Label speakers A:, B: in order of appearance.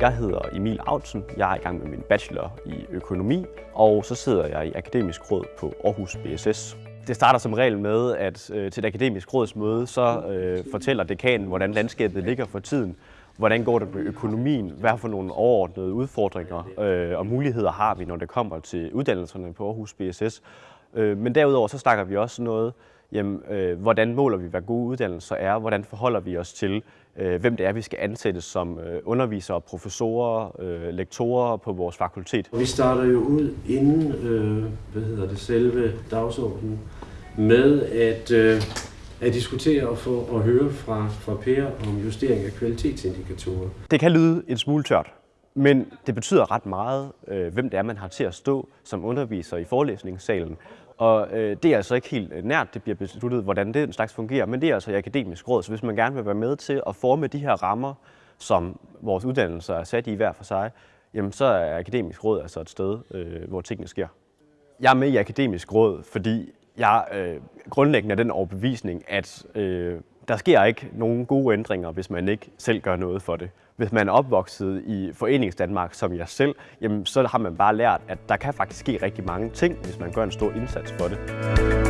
A: Jeg hedder Emil Autsen. Jeg er i gang med min bachelor i økonomi, og så sidder jeg i Akademisk Råd på Aarhus BSS. Det starter som regel med, at øh, til et akademisk rådsmøde, så øh, fortæller dekanen, hvordan landskabet ligger for tiden. Hvordan går det med økonomien? Hvad for nogle overordnede udfordringer øh, og muligheder har vi, når det kommer til uddannelserne på Aarhus BSS? Øh, men derudover så snakker vi også noget, jamen, øh, hvordan måler vi, hvad gode uddannelser er? Hvordan forholder vi os til, øh, hvem det er, vi skal ansætte som øh, undervisere, professorer, øh, lektorer på vores fakultet?
B: Vi starter jo ud inden, øh, hvad hedder det, selve dagsordenen med at, øh, at diskutere og få at høre fra, fra Per om justering af kvalitetsindikatorer.
A: Det kan lyde en smule tørt, men det betyder ret meget, øh, hvem det er, man har til at stå som underviser i forelæsningssalen. Og øh, det er altså ikke helt øh, nært, det bliver besluttet, hvordan det slags fungerer, men det er altså i akademisk råd. Så hvis man gerne vil være med til at forme de her rammer, som vores uddannelser er sat i hver for sig, jamen så er akademisk råd altså et sted, øh, hvor tingene sker. Jeg er med i akademisk råd, fordi jeg øh, grundlæggende er den overbevisning, at øh, der sker ikke nogen gode ændringer, hvis man ikke selv gør noget for det. Hvis man er opvokset i Foreningsdanmark som jeg selv, jamen, så har man bare lært, at der kan faktisk ske rigtig mange ting, hvis man gør en stor indsats for det.